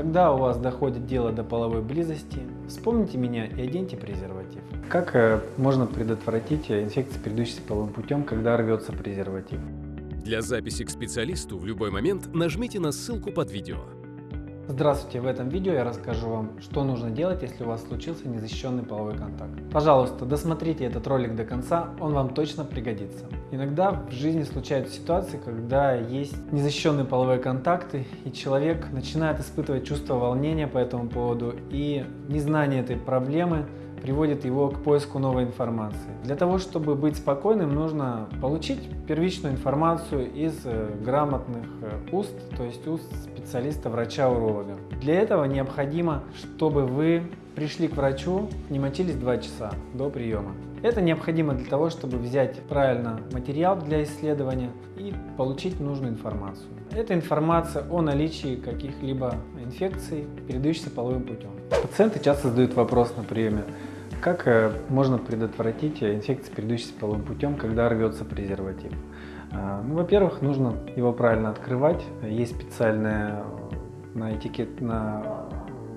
Когда у вас доходит дело до половой близости, вспомните меня и оденьте презерватив. Как э, можно предотвратить инфекцию, передающуюся половым путем, когда рвется презерватив? Для записи к специалисту в любой момент нажмите на ссылку под видео. Здравствуйте! В этом видео я расскажу вам, что нужно делать, если у вас случился незащищенный половой контакт. Пожалуйста, досмотрите этот ролик до конца, он вам точно пригодится. Иногда в жизни случаются ситуации, когда есть незащищенные половые контакты, и человек начинает испытывать чувство волнения по этому поводу, и незнание этой проблемы приводит его к поиску новой информации. Для того, чтобы быть спокойным, нужно получить первичную информацию из э, грамотных э, уст, то есть уст специалиста, врача-уролога. Для этого необходимо, чтобы вы пришли к врачу, не мочились 2 часа до приема. Это необходимо для того, чтобы взять правильно материал для исследования и получить нужную информацию. Это информация о наличии каких-либо инфекций, передающихся половым путем. Пациенты часто задают вопрос на приеме, как э, можно предотвратить инфекцию, передающуюся половым путем, когда рвется презерватив? А, ну, Во-первых, нужно его правильно открывать. Есть специальная на этикет, на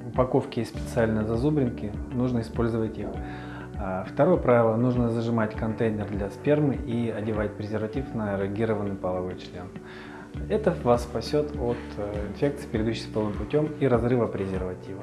упаковке есть специальные зазубринки, нужно использовать их. А, второе правило, нужно зажимать контейнер для спермы и одевать презерватив на эрегированный половой член. Это вас спасет от э, инфекции, передающейся половым путем и разрыва презерватива.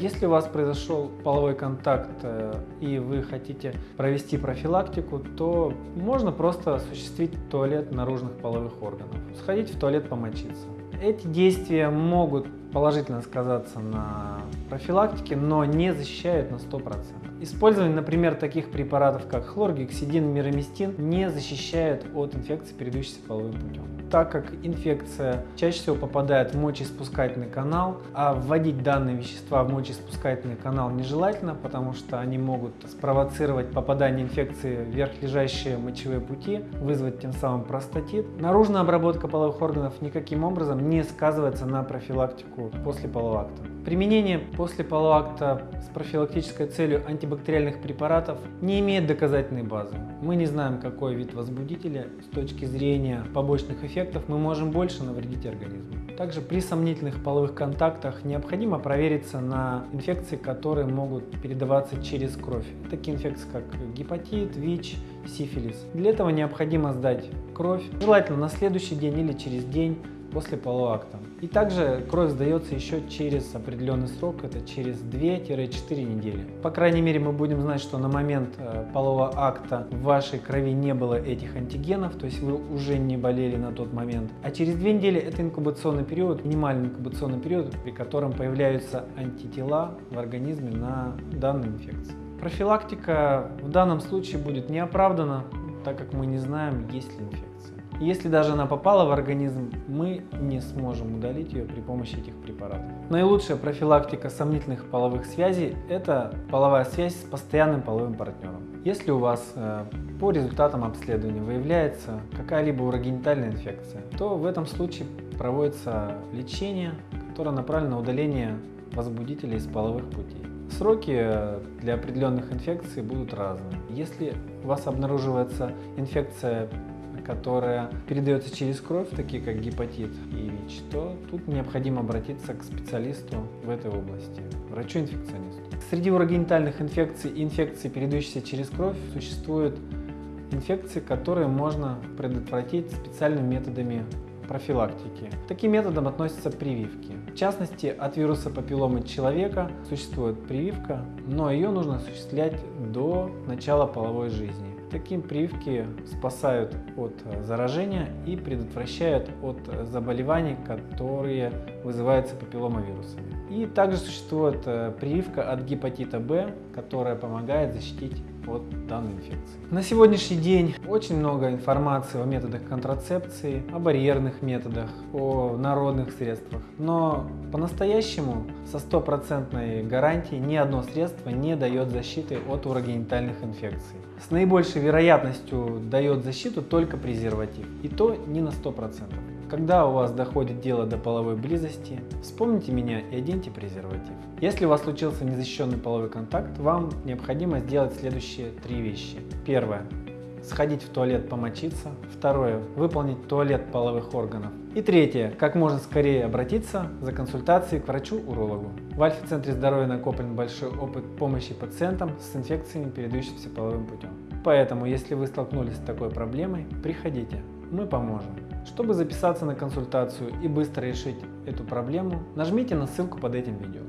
Если у вас произошел половой контакт э, и вы хотите провести профилактику, то можно просто осуществить туалет наружных половых органов, сходить в туалет помочиться. Эти действия могут положительно сказаться на профилактике, но не защищают на 100%. Использование, например, таких препаратов, как хлоргексидин, мироместин, не защищает от инфекции, передающейся половым путем. Так как инфекция чаще всего попадает в мочеиспускательный канал, а вводить данные вещества в мочеиспускательный канал нежелательно, потому что они могут спровоцировать попадание инфекции в верхлежащие мочевые пути, вызвать тем самым простатит. Наружная обработка половых органов никаким образом не сказывается на профилактику после полового акта. Применение после полового акта с профилактической целью антибактериальных препаратов не имеет доказательной базы. Мы не знаем, какой вид возбудителя с точки зрения побочных эффектов мы можем больше навредить организму. Также при сомнительных половых контактах необходимо провериться на инфекции, которые могут передаваться через кровь. Такие инфекции, как гепатит, ВИЧ, сифилис. Для этого необходимо сдать кровь, желательно на следующий день или через день после полового акта. И также кровь сдается еще через определенный срок, это через 2-4 недели. По крайней мере, мы будем знать, что на момент э, полового акта в вашей крови не было этих антигенов, то есть вы уже не болели на тот момент. А через 2 недели это инкубационный период, минимальный инкубационный период, при котором появляются антитела в организме на данную инфекцию. Профилактика в данном случае будет неоправдана, так как мы не знаем, есть ли инфекция. Если даже она попала в организм, мы не сможем удалить ее при помощи этих препаратов. Наилучшая профилактика сомнительных половых связей – это половая связь с постоянным половым партнером. Если у вас э, по результатам обследования выявляется какая-либо урогенитальная инфекция, то в этом случае проводится лечение, которое направлено на удаление возбудителей из половых путей. Сроки э, для определенных инфекций будут разные. Если у вас обнаруживается инфекция которая передается через кровь, такие как гепатит и ВИЧ, то тут необходимо обратиться к специалисту в этой области, врачу-инфекционисту. Среди урогенитальных инфекций и инфекций, передающихся через кровь, существуют инфекции, которые можно предотвратить специальными методами профилактики. К таким методам относятся прививки. В частности, от вируса папилломы человека существует прививка, но ее нужно осуществлять до начала половой жизни. Такие прививки спасают от э, заражения и предотвращают от заболеваний, которые вызываются папилломовирусами. И также существует э, прививка от гепатита Б, которая помогает защитить от данной инфекции. На сегодняшний день очень много информации о методах контрацепции, о барьерных методах, о народных средствах, но по-настоящему со стопроцентной гарантией ни одно средство не дает защиты от урогенитальных инфекций. С наибольшей вероятностью дает защиту только презерватив, и то не на 100%. Когда у вас доходит дело до половой близости, вспомните меня и оденьте презерватив. Если у вас случился незащищенный половой контакт, вам необходимо сделать следующие три вещи. Первое. Сходить в туалет помочиться. Второе. Выполнить туалет половых органов. И третье. Как можно скорее обратиться за консультацией к врачу-урологу. В Альфа-центре здоровья накоплен большой опыт помощи пациентам с инфекциями, передающимися половым путем. Поэтому, если вы столкнулись с такой проблемой, приходите, мы поможем. Чтобы записаться на консультацию и быстро решить эту проблему, нажмите на ссылку под этим видео.